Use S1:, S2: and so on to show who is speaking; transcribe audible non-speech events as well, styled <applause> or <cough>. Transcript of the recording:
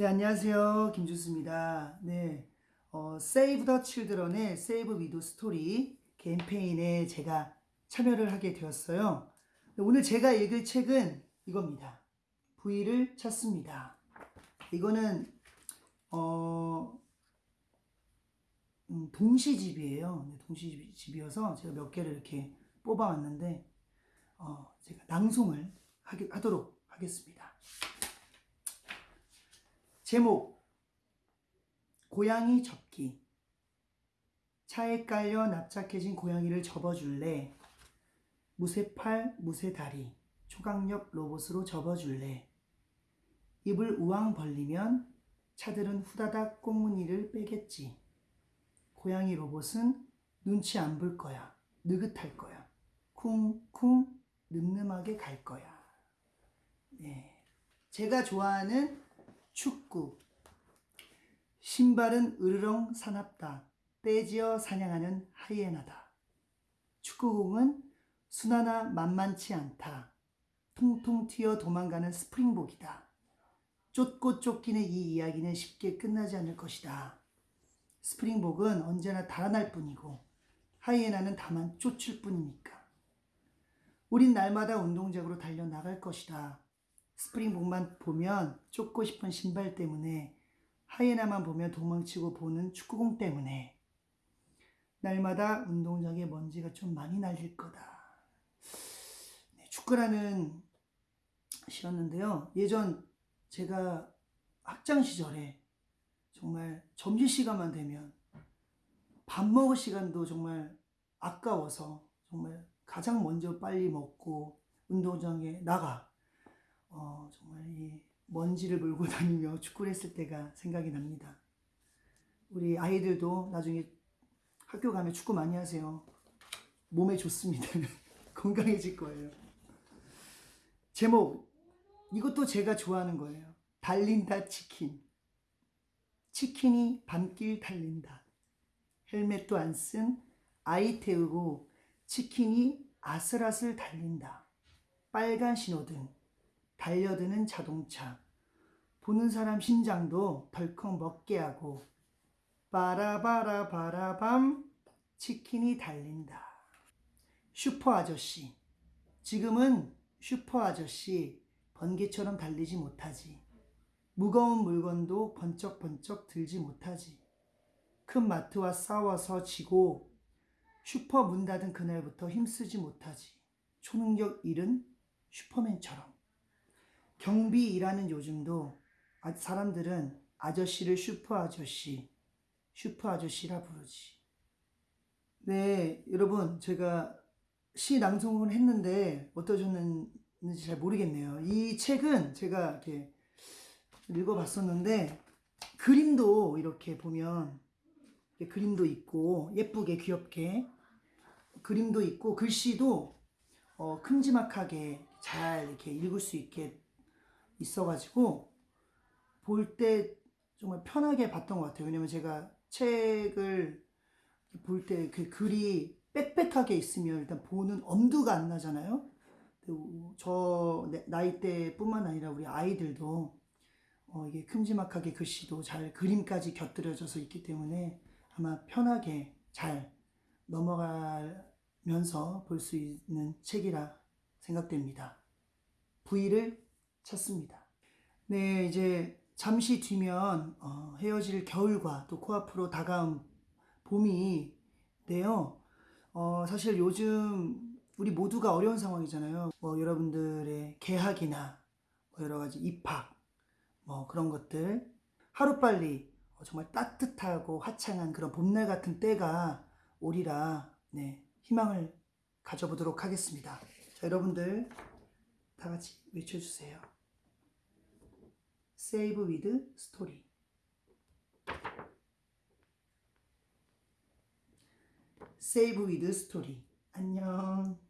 S1: 네, 안녕하세요. 김주수입니다. 네, 어, Save the Children의 Save with Story 캠페인에 제가 참여를 하게 되었어요. 네, 오늘 제가 읽을 책은 이겁니다. 부위를 찾습니다. 이거는, 어, 음, 동시집이에요. 네, 동시집이어서 제가 몇 개를 이렇게 뽑아왔는데, 어, 제가 낭송을 하기, 하도록 하겠습니다. 제목 고양이 접기. 차에 깔려 납작해진 고양이를 접어줄래? 무쇠팔 무쇠다리. 초강력 로봇으로 접어줄래? 입을 우왕 벌리면 차들은 후다닥 꽁무니를 빼겠지. 고양이 로봇은 눈치 안 볼 거야. 느긋할 거야. 쿵쿵 늠름하게 갈 거야. 네. 제가 좋아하는 축구. 신발은 으르렁 사납다. 떼지어 사냥하는 하이에나다. 축구공은 순하나 만만치 않다. 통통 튀어 도망가는 스프링복이다. 쫓고 쫓기는 이 이야기는 쉽게 끝나지 않을 것이다. 스프링복은 언제나 달아날 뿐이고 하이에나는 다만 쫓을 뿐이니까. 우린 날마다 운동장으로 달려나갈 것이다. 스프링복만 보면 쫓고 싶은 신발 때문에 하이에나만 보면 도망치고 보는 축구공 때문에 날마다 운동장에 먼지가 좀 많이 날릴 거다. 네, 축구라는 시였는데요. 예전 제가 학창 시절에 정말 점심 시간만 되면 밥 먹을 시간도 정말 아까워서 정말 가장 먼저 빨리 먹고 운동장에 나가 어, 정말 이 먼지를 몰고 <laughs> 다니며 축구를 했을 때가 생각이 납니다. 우리 아이들도 나중에 학교 가면 축구 많이 하세요. 몸에 좋습니다. <laughs> 건강해질 거예요. 제목, 이것도 제가 좋아하는 거예요. 달린다 치킨. 치킨이 밤길 달린다. 헬멧도 안 쓴 아이 태우고 치킨이 아슬아슬 달린다. 빨간 신호등. 달려드는 자동차, 보는 사람 심장도 덜컥 먹게 하고 바라바라 바라밤 치킨이 달린다. 슈퍼 아저씨. 지금은 슈퍼 아저씨 번개처럼 달리지 못하지. 무거운 물건도 번쩍번쩍 들지 못하지. 큰 마트와 싸워서 지고 슈퍼 문 닫은 그날부터 힘쓰지 못하지. 초능력 잃은 슈퍼맨처럼. 경비 일하는 요즘도 아, 사람들은 아저씨를 슈퍼 아저씨, 슈퍼 아저씨라 부르지. 네, 여러분, 제가 시 낭송을 했는데 어떠셨는지 잘 모르겠네요. 이 책은 제가 이렇게 읽어봤었는데 그림도 이렇게 보면 그림도 있고 예쁘게 귀엽게 그림도 있고 글씨도 어, 큼지막하게 잘 이렇게 읽을 수 있게 있어가지고 볼 때 정말 편하게 봤던 것 같아요. 왜냐면 제가 책을 볼 때 그 글이 빽빽하게 있으면 일단 보는 엄두가 안 나잖아요. 저 나이대뿐만 아니라 우리 아이들도 어 이게 큼지막하게 글씨도 잘 그림까지 곁들여져서 있기 때문에 아마 편하게 잘 넘어가면서 볼 수 있는 책이라 생각됩니다. 부위를 찾습니다. 네, 이제 잠시 뒤면 어, 헤어질 겨울과 또 코앞으로 다가온 봄이인데요. 어, 사실 요즘 우리 모두가 어려운 상황이잖아요. 뭐 여러분들의 개학이나 뭐 여러 가지 입학 뭐 그런 것들 하루빨리 어, 정말 따뜻하고 화창한 그런 봄날 같은 때가 오리라 네, 희망을 가져보도록 하겠습니다. 자, 여러분들 다 같이 외쳐주세요. Save with Story. Save with Story. 안녕.